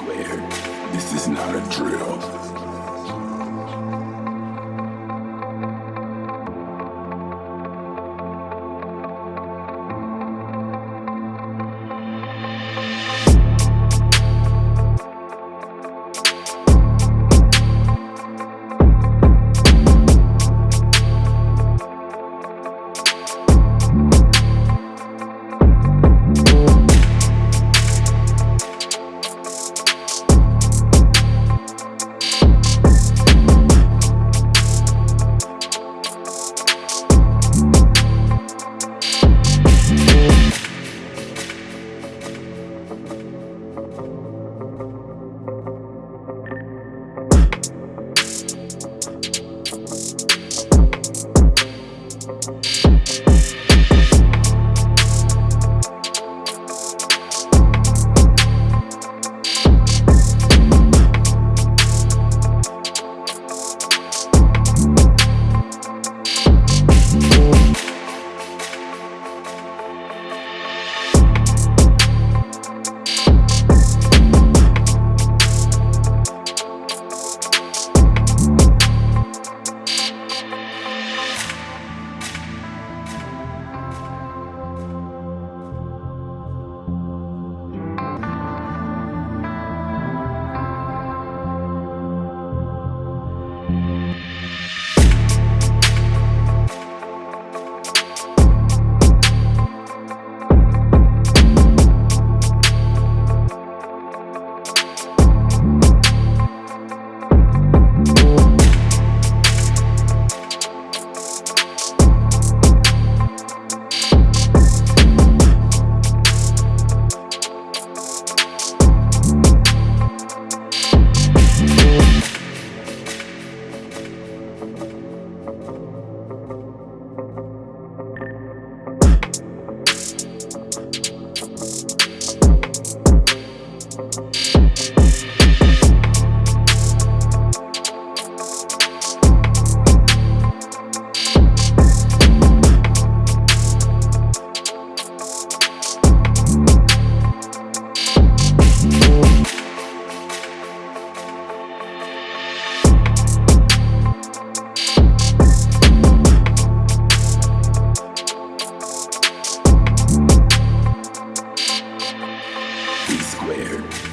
squared. This is not a drill. You Thank you.